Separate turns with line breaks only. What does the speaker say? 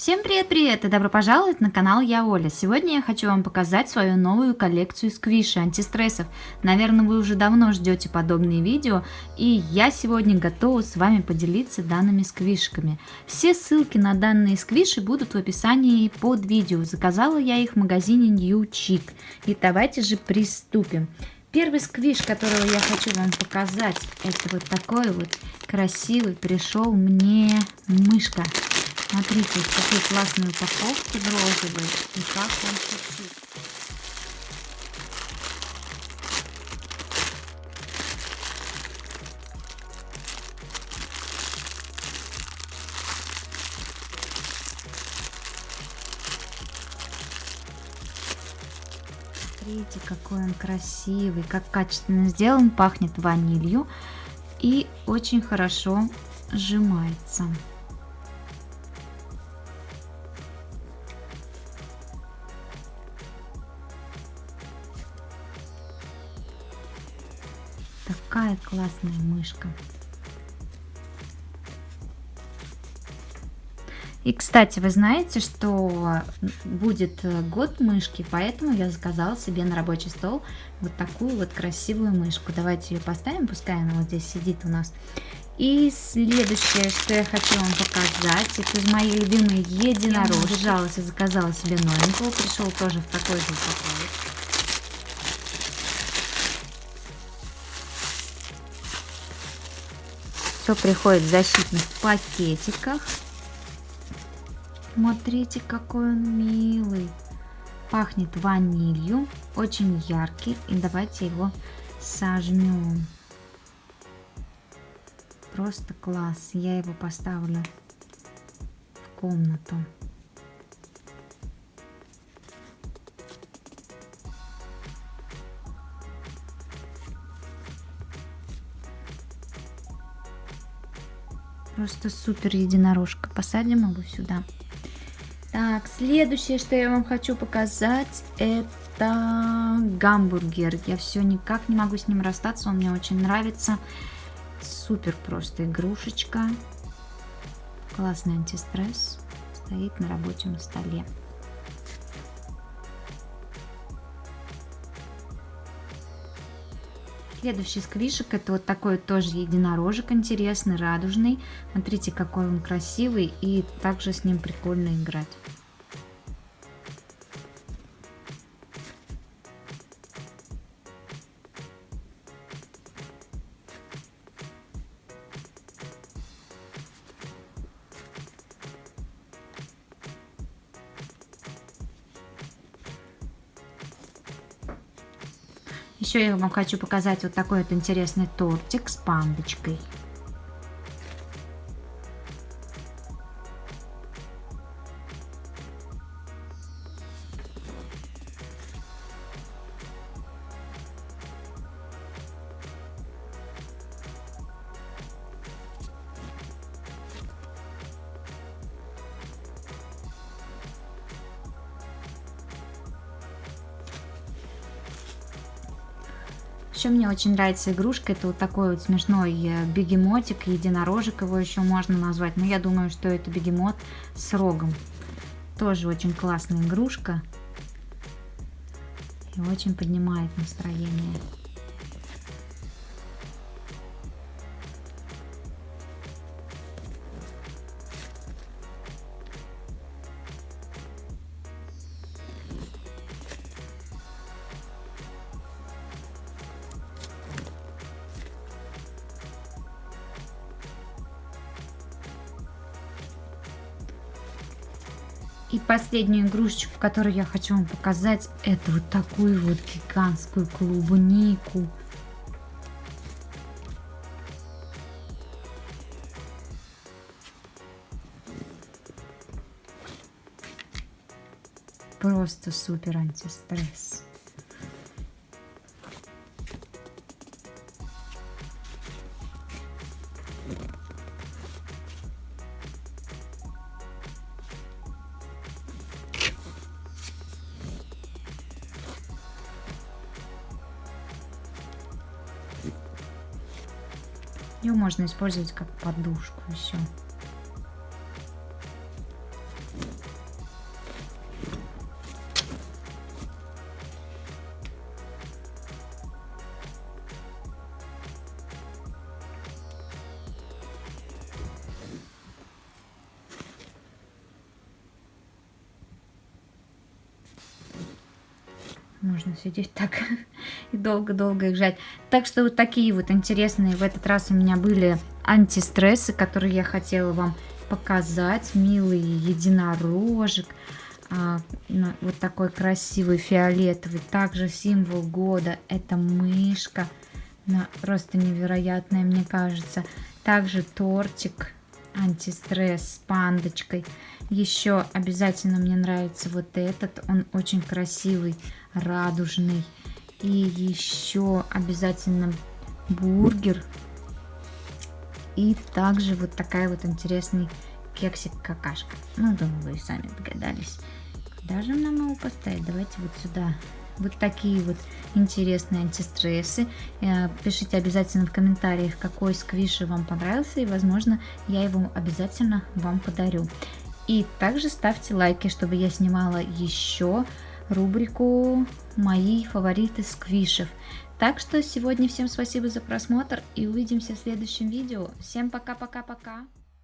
Всем привет-привет и добро пожаловать на канал Я Оля. Сегодня я хочу вам показать свою новую коллекцию сквиши антистрессов. Наверное, вы уже давно ждете подобные видео, и я сегодня готова с вами поделиться данными сквишками. Все ссылки на данные сквиши будут в описании под видео. Заказала я их в магазине New Chic. И давайте же приступим. Первый сквиш, которого я хочу вам показать, это вот такой вот красивый пришел мне мышка. Смотрите, какие классные упаковки в розовой. И как он шуршит. Смотрите, какой он красивый, как качественно сделан, пахнет ванилью и очень хорошо сжимается. Такая классная мышка. И, кстати, вы знаете, что будет год мышки, поэтому я заказала себе на рабочий стол вот такую вот красивую мышку. Давайте ее поставим, пускай она вот здесь сидит у нас. И следующее, что я хочу вам показать, это мои любимые единорожки. Я и заказала себе новенького, пришел тоже в такой же упаковке. Все приходит в защитных пакетиках. Смотрите, какой он милый. Пахнет ванилью, очень яркий. И давайте его сожмем. Просто класс. Я его поставлю в комнату. Просто супер единорожка. Посадим его сюда. Так, следующее, что я вам хочу показать, это гамбургер. Я все никак не могу с ним расстаться, он мне очень нравится. Супер просто игрушечка. Классный антистресс. Стоит на рабочем столе. Следующий сквишек это вот такой тоже единорожек интересный, радужный. Смотрите, какой он красивый и также с ним прикольно играть. Еще я вам хочу показать вот такой вот интересный тортик с пандочкой. Еще мне очень нравится игрушка. Это вот такой вот смешной э, бегемотик, единорожек его еще можно назвать. Но я думаю, что это бегемот с рогом. Тоже очень классная игрушка. И очень поднимает настроение. И последнюю игрушечку, которую я хочу вам показать, это вот такую вот гигантскую клубнику. Просто супер антистресс. Ее можно использовать как подушку еще. Можно сидеть так и долго-долго их жать. Так что вот такие вот интересные в этот раз у меня были антистрессы, которые я хотела вам показать. Милый единорожек. А, вот такой красивый фиолетовый. Также символ года это мышка. Она просто невероятная, мне кажется. Также тортик антистресс с пандочкой. Еще обязательно мне нравится вот этот. Он очень красивый, радужный. И еще обязательно бургер. И также вот такая вот интересный кексик-какашка. Ну, думаю, вы сами догадались. Куда же нам его поставить? Давайте вот сюда. Вот такие вот интересные антистрессы. Э, пишите обязательно в комментариях, какой сквиши вам понравился, и, возможно, я его обязательно вам подарю. И также ставьте лайки, чтобы я снимала еще рубрику «Мои фавориты сквишев». Так что сегодня всем спасибо за просмотр и увидимся в следующем видео. Всем пока-пока-пока!